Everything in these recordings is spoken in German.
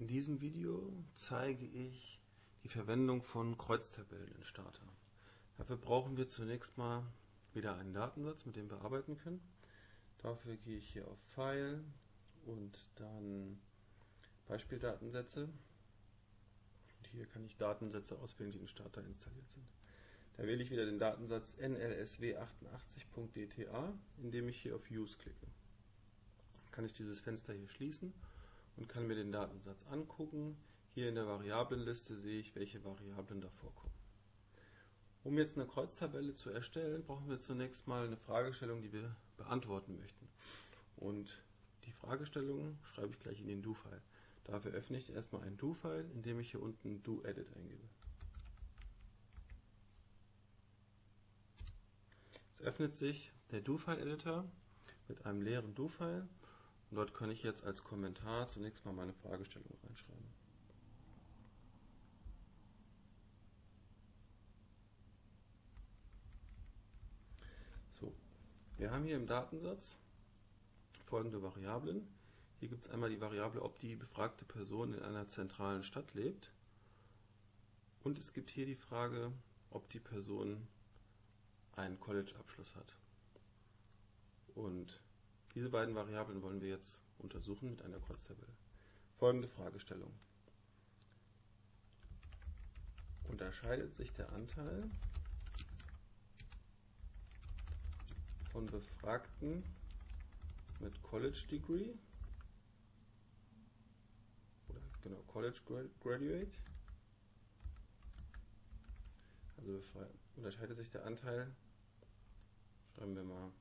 In diesem Video zeige ich die Verwendung von Kreuztabellen in Starter. Dafür brauchen wir zunächst mal wieder einen Datensatz, mit dem wir arbeiten können. Dafür gehe ich hier auf File und dann Beispieldatensätze. Und hier kann ich Datensätze auswählen, die in Starter installiert sind. Da wähle ich wieder den Datensatz nlsw88.dta, indem ich hier auf Use klicke. Dann kann ich dieses Fenster hier schließen und kann mir den Datensatz angucken. Hier in der Variablenliste sehe ich, welche Variablen da vorkommen. Um jetzt eine Kreuztabelle zu erstellen, brauchen wir zunächst mal eine Fragestellung, die wir beantworten möchten. Und die Fragestellung schreibe ich gleich in den Do-File. Dafür öffne ich erstmal einen Do-File, indem ich hier unten Do-Edit eingebe. Es öffnet sich der Do-File-Editor mit einem leeren Do-File und dort kann ich jetzt als Kommentar zunächst mal meine Fragestellung reinschreiben. So, wir haben hier im Datensatz folgende Variablen. Hier gibt es einmal die Variable, ob die befragte Person in einer zentralen Stadt lebt. Und es gibt hier die Frage, ob die Person einen College-Abschluss hat. Und diese beiden Variablen wollen wir jetzt untersuchen mit einer Kreuztabelle. Folgende Fragestellung. Unterscheidet sich der Anteil von Befragten mit College Degree oder genau College Graduate also unterscheidet sich der Anteil schreiben wir mal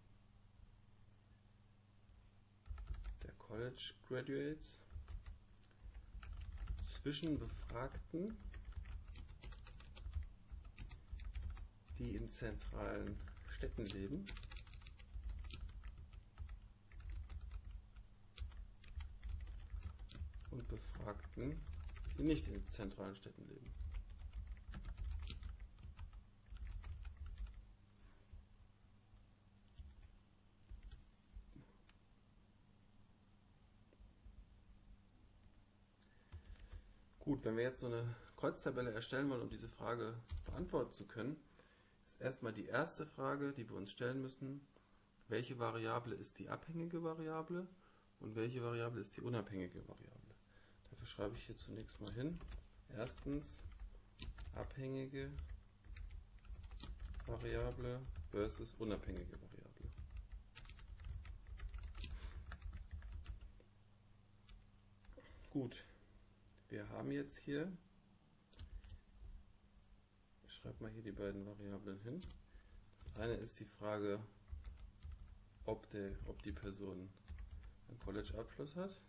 College Graduates zwischen Befragten, die in zentralen Städten leben, und Befragten, die nicht in zentralen Städten leben. Gut, wenn wir jetzt so eine Kreuztabelle erstellen wollen, um diese Frage beantworten zu können, ist erstmal die erste Frage, die wir uns stellen müssen, welche Variable ist die abhängige Variable und welche Variable ist die unabhängige Variable. Dafür schreibe ich hier zunächst mal hin. Erstens abhängige Variable versus unabhängige Variable. Gut, wir haben jetzt hier, ich schreibe mal hier die beiden Variablen hin. Das eine ist die Frage, ob, der, ob die Person einen College-Abschluss hat.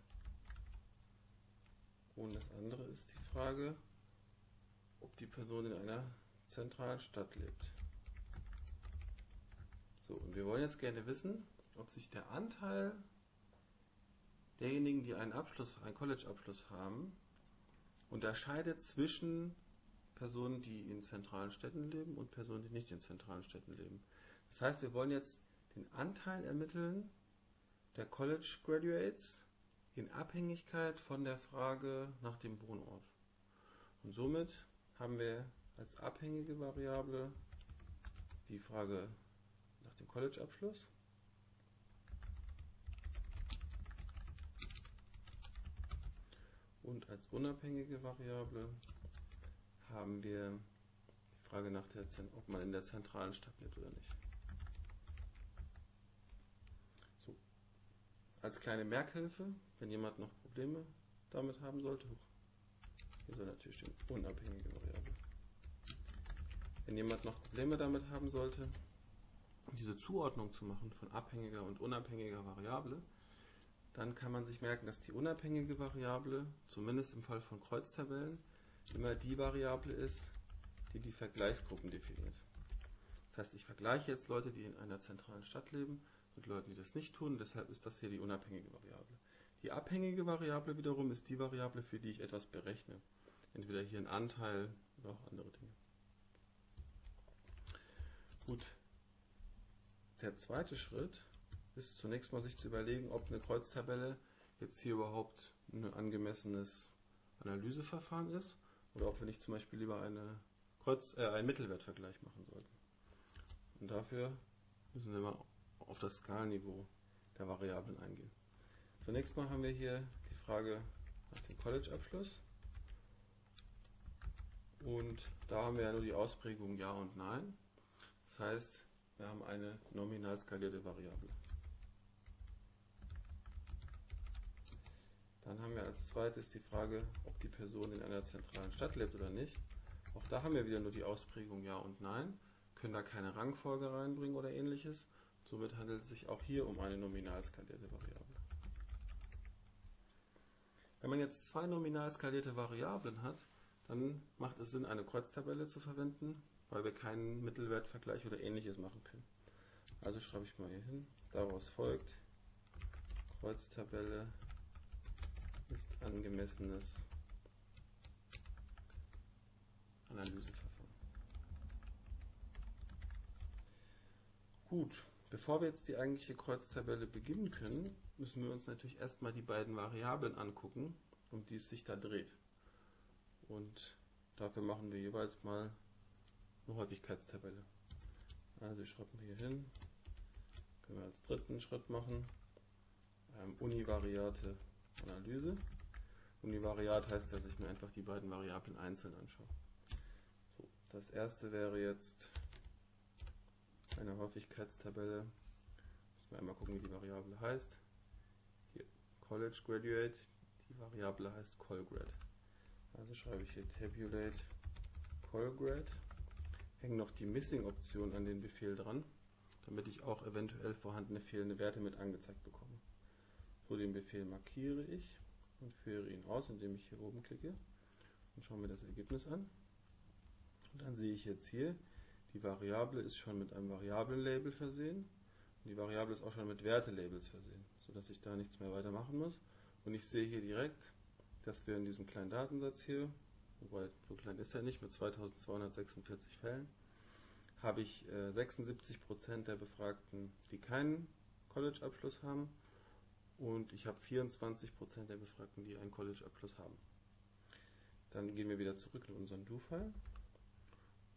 Und das andere ist die Frage, ob die Person in einer zentralen Stadt lebt. So, und wir wollen jetzt gerne wissen, ob sich der Anteil derjenigen, die einen Abschluss, einen College-Abschluss haben, unterscheidet zwischen Personen, die in zentralen Städten leben und Personen, die nicht in zentralen Städten leben. Das heißt, wir wollen jetzt den Anteil ermitteln der College Graduates in Abhängigkeit von der Frage nach dem Wohnort. Und somit haben wir als abhängige Variable die Frage nach dem College-Abschluss Und als unabhängige Variable haben wir die Frage nach der, ob man in der zentralen Stadt lebt oder nicht. So. Als kleine Merkhilfe, wenn jemand noch Probleme damit haben sollte, hier soll natürlich stehen, unabhängige Variable. Wenn jemand noch Probleme damit haben sollte, diese Zuordnung zu machen von abhängiger und unabhängiger Variable, dann kann man sich merken, dass die unabhängige Variable, zumindest im Fall von Kreuztabellen, immer die Variable ist, die die Vergleichsgruppen definiert. Das heißt, ich vergleiche jetzt Leute, die in einer zentralen Stadt leben, mit Leuten, die das nicht tun. Deshalb ist das hier die unabhängige Variable. Die abhängige Variable wiederum ist die Variable, für die ich etwas berechne. Entweder hier ein Anteil oder auch andere Dinge. Gut. Der zweite Schritt ist zunächst mal sich zu überlegen, ob eine Kreuztabelle jetzt hier überhaupt ein angemessenes Analyseverfahren ist oder ob wir nicht zum Beispiel lieber eine Kreuz, äh, einen Mittelwertvergleich machen sollten. Und dafür müssen wir mal auf das Skalenniveau der Variablen eingehen. Zunächst mal haben wir hier die Frage nach dem College-Abschluss. Und da haben wir ja nur die Ausprägung Ja und Nein. Das heißt, wir haben eine nominal skalierte Variable. Dann haben wir als zweites die Frage, ob die Person in einer zentralen Stadt lebt oder nicht. Auch da haben wir wieder nur die Ausprägung Ja und Nein, können da keine Rangfolge reinbringen oder ähnliches. Somit handelt es sich auch hier um eine nominal skalierte Variable. Wenn man jetzt zwei nominal skalierte Variablen hat, dann macht es Sinn, eine Kreuztabelle zu verwenden, weil wir keinen Mittelwertvergleich oder ähnliches machen können. Also schreibe ich mal hier hin. Daraus folgt, Kreuztabelle ist angemessenes Analyseverfahren. Gut, bevor wir jetzt die eigentliche Kreuztabelle beginnen können, müssen wir uns natürlich erstmal die beiden Variablen angucken, um die es sich da dreht. Und dafür machen wir jeweils mal eine Häufigkeitstabelle. Also schreiben wir hier hin, können wir als dritten Schritt machen, ähm, univariate Analyse. Univariat heißt, dass ich mir einfach die beiden Variablen einzeln anschaue. So, das erste wäre jetzt eine Häufigkeitstabelle. Müssen wir einmal gucken, wie die Variable heißt. Hier College Graduate, die Variable heißt Colgrad. Also schreibe ich hier tabulate Colgrad. Hänge noch die Missing-Option an den Befehl dran, damit ich auch eventuell vorhandene fehlende Werte mit angezeigt bekomme. So, den Befehl markiere ich und führe ihn aus, indem ich hier oben klicke und schaue mir das Ergebnis an. Und dann sehe ich jetzt hier, die Variable ist schon mit einem Variablenlabel versehen und die Variable ist auch schon mit Wertelabels versehen, sodass ich da nichts mehr weiter machen muss. Und ich sehe hier direkt, dass wir in diesem kleinen Datensatz hier, wobei so klein ist er nicht, mit 2246 Fällen, habe ich äh, 76% der Befragten, die keinen College-Abschluss haben und ich habe 24% der Befragten, die einen College-Abschluss haben. Dann gehen wir wieder zurück in unseren Do-File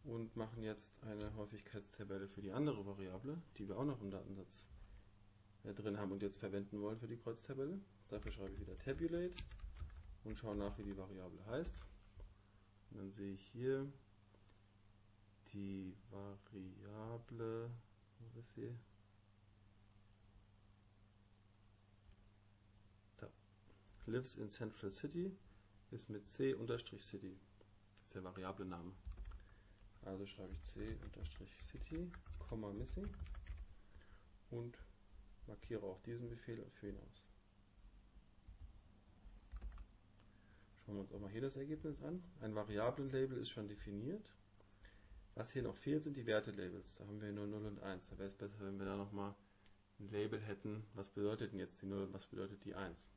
und machen jetzt eine Häufigkeitstabelle für die andere Variable, die wir auch noch im Datensatz äh, drin haben und jetzt verwenden wollen für die Kreuztabelle. Dafür schreibe ich wieder Tabulate und schaue nach, wie die Variable heißt. Und dann sehe ich hier die Variable, wo ist sie? Lives in Central City ist mit C-City. Das ist der Variable Name. Also schreibe ich C-City, Missing und markiere auch diesen Befehl führe ihn aus. Schauen wir uns auch mal hier das Ergebnis an. Ein Variablenlabel ist schon definiert. Was hier noch fehlt, sind die Wertelabels. Da haben wir nur 0 und 1. Da wäre es besser, wenn wir da nochmal ein Label hätten. Was bedeutet denn jetzt die 0 und was bedeutet die 1?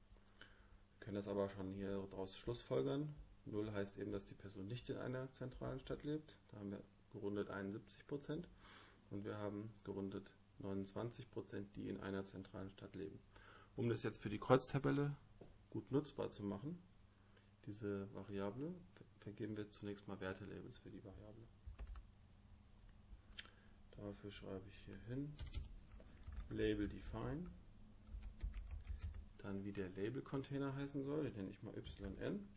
Können das aber schon hier daraus schlussfolgern. 0 heißt eben, dass die Person nicht in einer zentralen Stadt lebt. Da haben wir gerundet 71% und wir haben gerundet 29%, die in einer zentralen Stadt leben. Um das jetzt für die Kreuztabelle gut nutzbar zu machen, diese Variable, vergeben wir zunächst mal Wertelabels für die Variable. Dafür schreibe ich hier hin Label define, dann wie der Label-Container heißen soll, den nenne ich mal yn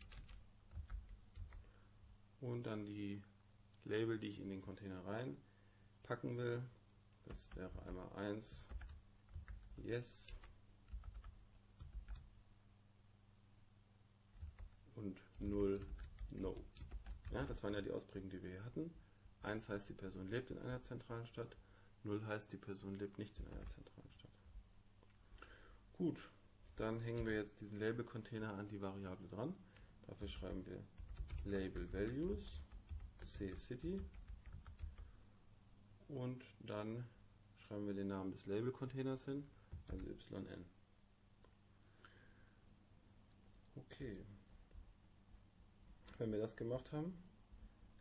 und dann die Label, die ich in den Container reinpacken will. Das wäre einmal 1 Yes und 0 No. Ja, das waren ja die Ausprägungen, die wir hier hatten. 1 heißt, die Person lebt in einer zentralen Stadt. 0 heißt, die Person lebt nicht in einer zentralen Stadt. Gut, dann hängen wir jetzt diesen Label-Container an die Variable dran. Dafür schreiben wir Label Values C City und dann schreiben wir den Namen des Label-Containers hin, also yn. Okay. Wenn wir das gemacht haben,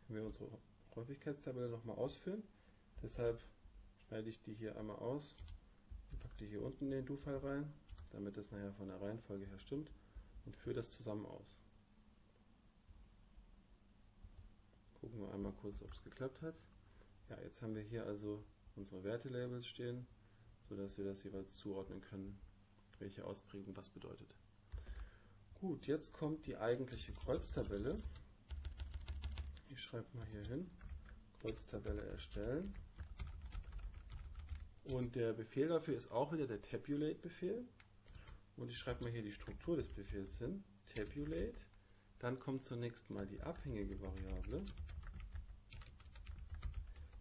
können wir unsere Häufigkeitstabelle nochmal ausführen. Deshalb schneide ich die hier einmal aus und packe die hier unten in den Do-File rein, damit das nachher von der Reihenfolge her stimmt und führe das zusammen aus. Gucken wir einmal kurz, ob es geklappt hat. Ja, jetzt haben wir hier also unsere Wertelabels stehen, sodass wir das jeweils zuordnen können, welche Ausprägung was bedeutet. Gut, jetzt kommt die eigentliche Kreuztabelle. Ich schreibe mal hier hin, Kreuztabelle erstellen. Und der Befehl dafür ist auch wieder der Tabulate-Befehl. Und ich schreibe mal hier die Struktur des Befehls hin, Tabulate. Dann kommt zunächst mal die abhängige Variable.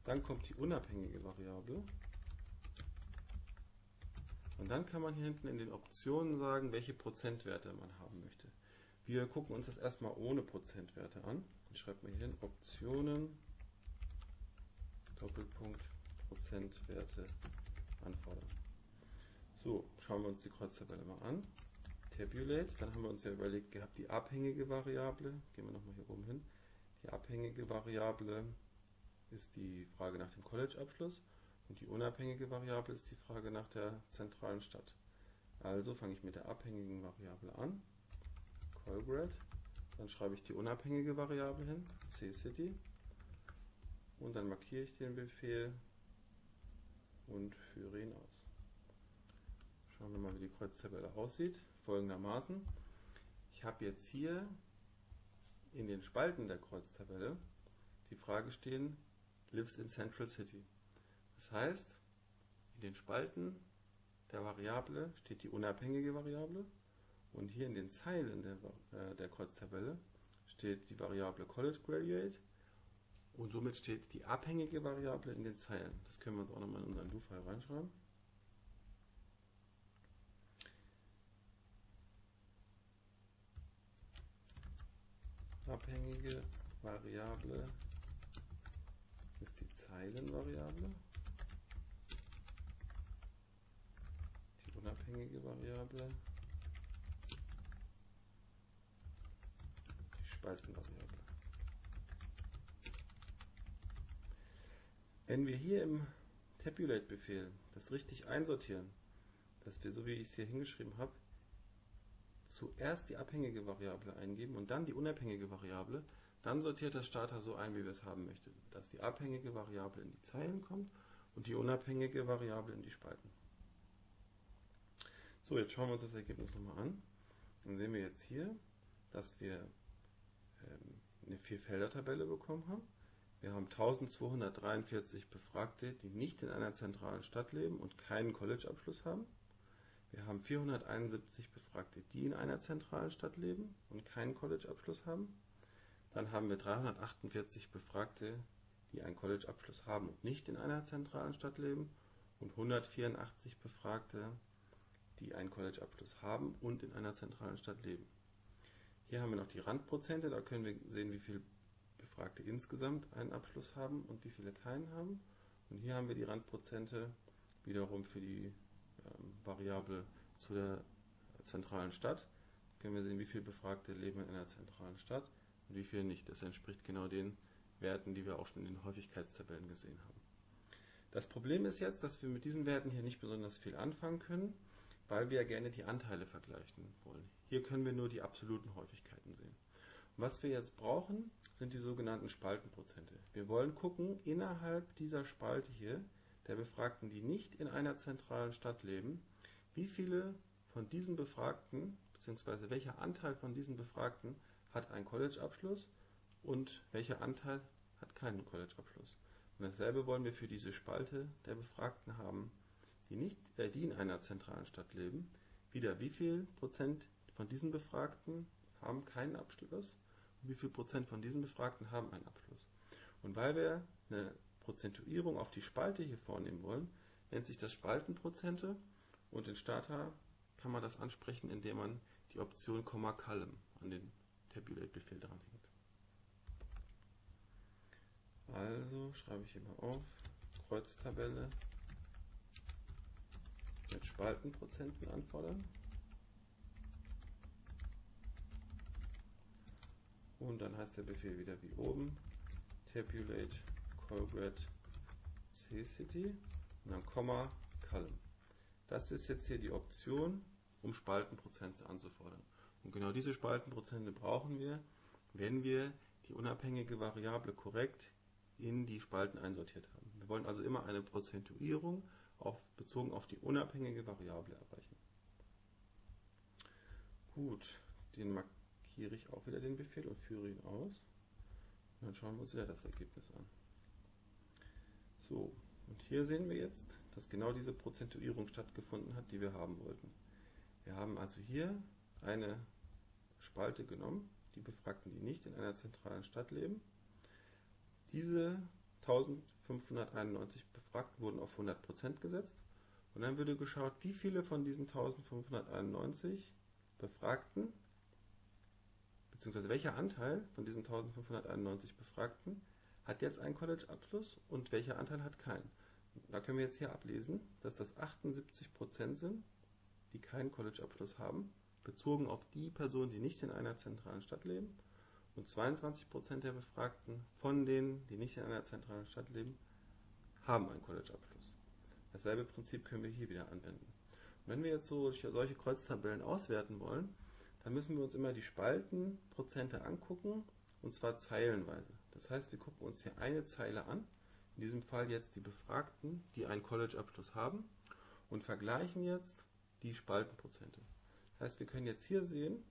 Dann kommt die unabhängige Variable. Und dann kann man hier hinten in den Optionen sagen, welche Prozentwerte man haben möchte. Wir gucken uns das erstmal ohne Prozentwerte an. Ich schreibe mal hier hin Optionen, Doppelpunkt, Prozentwerte anfordern. So, schauen wir uns die Kreuztabelle mal an. Tabulate, dann haben wir uns ja überlegt gehabt, die abhängige Variable, gehen wir nochmal hier oben hin, die abhängige Variable ist die Frage nach dem College-Abschluss und die unabhängige Variable ist die Frage nach der zentralen Stadt. Also fange ich mit der abhängigen Variable an, Colgrad, dann schreibe ich die unabhängige Variable hin, CCity, und dann markiere ich den Befehl und führe ihn aus. Schauen wir mal, wie die Kreuztabelle aussieht. Folgendermaßen. Ich habe jetzt hier in den Spalten der Kreuztabelle die Frage stehen, lives in Central City. Das heißt, in den Spalten der Variable steht die unabhängige Variable und hier in den Zeilen der, äh, der Kreuztabelle steht die Variable College Graduate und somit steht die abhängige Variable in den Zeilen. Das können wir uns auch nochmal in unseren Do-File reinschreiben. Abhängige Variable ist die Zeilenvariable. Die unabhängige Variable die Spaltenvariable. Wenn wir hier im Tabulate-Befehl das richtig einsortieren, dass wir, so wie ich es hier hingeschrieben habe, zuerst die abhängige Variable eingeben und dann die unabhängige Variable, dann sortiert das Starter so ein, wie wir es haben möchten, dass die abhängige Variable in die Zeilen kommt und die unabhängige Variable in die Spalten. So, jetzt schauen wir uns das Ergebnis nochmal an. Dann sehen wir jetzt hier, dass wir ähm, eine Vierfelder-Tabelle bekommen haben. Wir haben 1243 Befragte, die nicht in einer zentralen Stadt leben und keinen College-Abschluss haben. Wir haben 471 Befragte, die in einer zentralen Stadt leben und keinen College-Abschluss haben. Dann haben wir 348 Befragte, die einen College-Abschluss haben und nicht in einer zentralen Stadt leben und 184 Befragte, die einen College-Abschluss haben und in einer zentralen Stadt leben. Hier haben wir noch die Randprozente, da können wir sehen, wie viele Befragte insgesamt einen Abschluss haben und wie viele keinen haben. Und hier haben wir die Randprozente wiederum für die Variable zu der zentralen Stadt. Können wir sehen, wie viele Befragte leben in einer zentralen Stadt und wie viele nicht. Das entspricht genau den Werten, die wir auch schon in den Häufigkeitstabellen gesehen haben. Das Problem ist jetzt, dass wir mit diesen Werten hier nicht besonders viel anfangen können, weil wir ja gerne die Anteile vergleichen wollen. Hier können wir nur die absoluten Häufigkeiten sehen. Und was wir jetzt brauchen, sind die sogenannten Spaltenprozente. Wir wollen gucken, innerhalb dieser Spalte hier, der Befragten, die nicht in einer zentralen Stadt leben, wie viele von diesen Befragten, beziehungsweise welcher Anteil von diesen Befragten hat einen College-Abschluss und welcher Anteil hat keinen College-Abschluss. Und dasselbe wollen wir für diese Spalte der Befragten haben, die, nicht, äh, die in einer zentralen Stadt leben. Wieder, wie viel Prozent von diesen Befragten haben keinen Abschluss wie viel Prozent von diesen Befragten haben einen Abschluss. Und weil wir eine Prozentuierung auf die Spalte hier vornehmen wollen, nennt sich das Spaltenprozente und in Starter kann man das ansprechen, indem man die Option Komma Column an den Tabulate-Befehl dranhängt. Also schreibe ich immer auf, Kreuztabelle mit Spaltenprozenten anfordern. Und dann heißt der Befehl wieder wie oben, tabulate colgrad ccity und dann Komma column. Das ist jetzt hier die Option, um Spaltenprozente anzufordern. Und genau diese Spaltenprozente brauchen wir, wenn wir die unabhängige Variable korrekt in die Spalten einsortiert haben. Wir wollen also immer eine Prozentuierung auf, bezogen auf die unabhängige Variable erreichen. Gut, den markiere ich auch wieder den Befehl und führe ihn aus. Und dann schauen wir uns wieder das Ergebnis an. So, und hier sehen wir jetzt, dass genau diese Prozentuierung stattgefunden hat, die wir haben wollten. Wir haben also hier eine Spalte genommen, die Befragten, die nicht in einer zentralen Stadt leben. Diese 1591 Befragten wurden auf 100% gesetzt und dann würde geschaut, wie viele von diesen 1591 Befragten, beziehungsweise welcher Anteil von diesen 1591 Befragten hat jetzt einen College-Abschluss und welcher Anteil hat keinen. Da können wir jetzt hier ablesen, dass das 78% sind, die keinen College-Abschluss haben, bezogen auf die Personen, die nicht in einer zentralen Stadt leben. Und 22% der Befragten von denen, die nicht in einer zentralen Stadt leben, haben einen College-Abschluss. Dasselbe Prinzip können wir hier wieder anwenden. Und wenn wir jetzt so solche Kreuztabellen auswerten wollen, dann müssen wir uns immer die Spaltenprozente angucken, und zwar zeilenweise. Das heißt, wir gucken uns hier eine Zeile an, in diesem Fall jetzt die Befragten, die einen College-Abschluss haben, und vergleichen jetzt die Spaltenprozente. Das heißt, wir können jetzt hier sehen,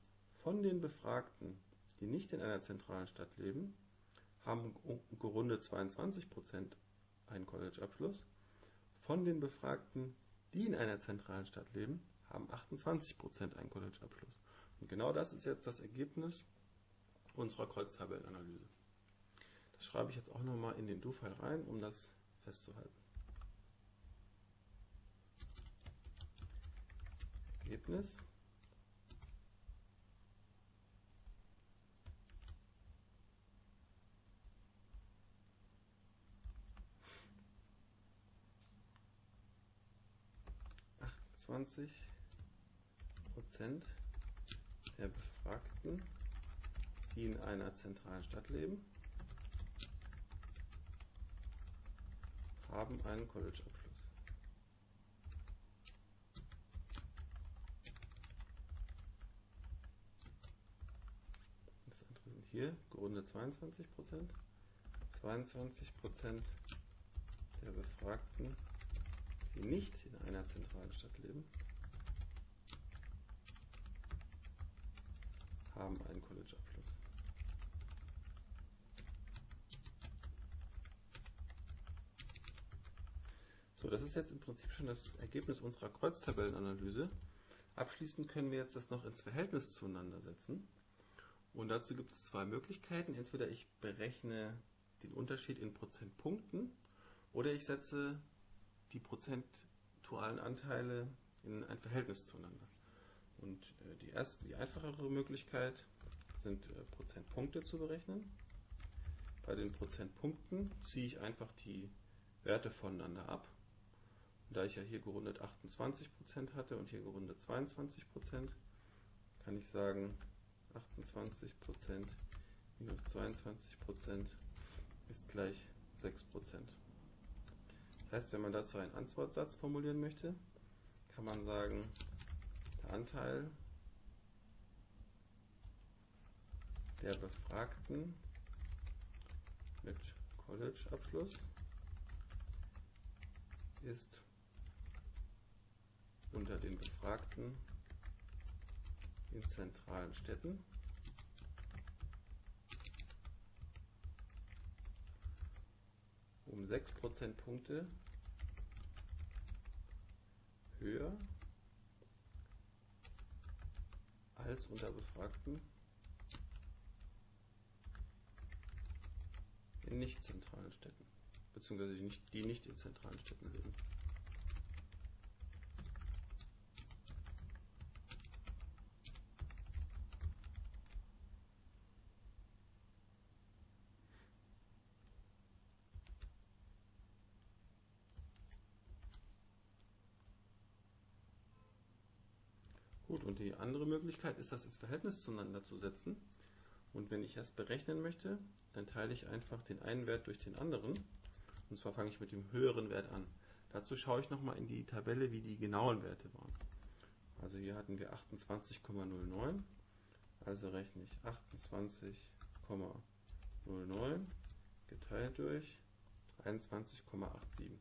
von den Befragten, die nicht in einer zentralen Stadt leben, haben gerundet 22% einen College-Abschluss. Von den Befragten, die in einer zentralen Stadt leben, haben 28% einen College-Abschluss. Und genau das ist jetzt das Ergebnis unserer Kreuztabellenanalyse. Das schreibe ich jetzt auch nochmal in den Do-File rein, um das festzuhalten. Ergebnis Prozent der Befragten, die in einer zentralen Stadt leben, haben einen College-Abschluss. Das andere sind hier gerundet 22% 22% der Befragten, die nicht in einer zentralen Stadt leben, haben einen College-Abschluss. Das ist jetzt im Prinzip schon das Ergebnis unserer Kreuztabellenanalyse. Abschließend können wir jetzt das noch ins Verhältnis zueinander setzen. Und dazu gibt es zwei Möglichkeiten. Entweder ich berechne den Unterschied in Prozentpunkten oder ich setze die prozentualen Anteile in ein Verhältnis zueinander. Und äh, die, erste, die einfachere Möglichkeit sind äh, Prozentpunkte zu berechnen. Bei den Prozentpunkten ziehe ich einfach die Werte voneinander ab da ich ja hier gerundet 28% hatte und hier gerundet 22%, kann ich sagen, 28% minus 22% ist gleich 6%. Das heißt, wenn man dazu einen Antwortsatz formulieren möchte, kann man sagen, der Anteil der Befragten mit College-Abschluss ist unter den Befragten in zentralen Städten. um 6 Prozentpunkte höher als unter Befragten in nicht zentralen Städten, beziehungsweise die nicht, die nicht in zentralen Städten leben. Gut, und die andere Möglichkeit ist, das ins Verhältnis zueinander zu setzen. Und wenn ich das berechnen möchte, dann teile ich einfach den einen Wert durch den anderen. Und zwar fange ich mit dem höheren Wert an. Dazu schaue ich nochmal in die Tabelle, wie die genauen Werte waren. Also hier hatten wir 28,09. Also rechne ich 28,09 0,09 geteilt durch 21,87.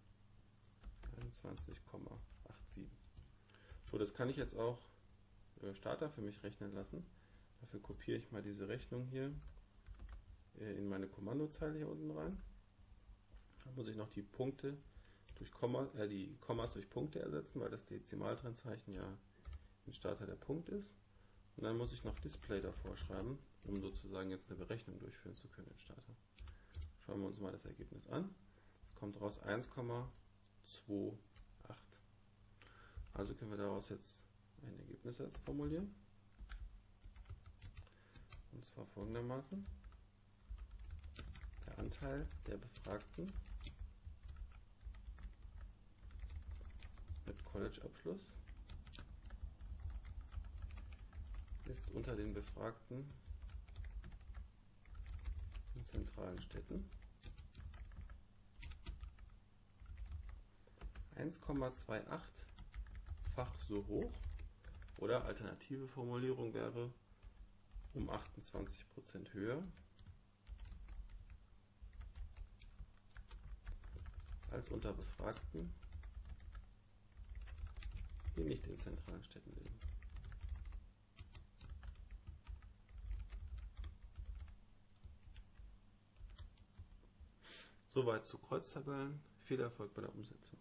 21,87. So, das kann ich jetzt auch Starter für mich rechnen lassen. Dafür kopiere ich mal diese Rechnung hier äh, in meine Kommandozeile hier unten rein. Da muss ich noch die Punkte durch Komma, äh, die Kommas durch Punkte ersetzen, weil das Dezimaltrennzeichen ja im Starter der Punkt ist. Und dann muss ich noch Display davor schreiben, um sozusagen jetzt eine Berechnung durchführen zu können im Starter. Schauen wir uns mal das Ergebnis an. Es kommt raus 1,28. Also können wir daraus jetzt ein Ergebnis jetzt formulieren. Und zwar folgendermaßen. Der Anteil der Befragten mit College-Abschluss ist unter den Befragten in zentralen Städten 1,28-fach so hoch oder alternative Formulierung wäre um 28% höher als unter Befragten, die nicht in zentralen Städten leben. Soweit zu Kreuztabellen. Viel Erfolg bei der Umsetzung.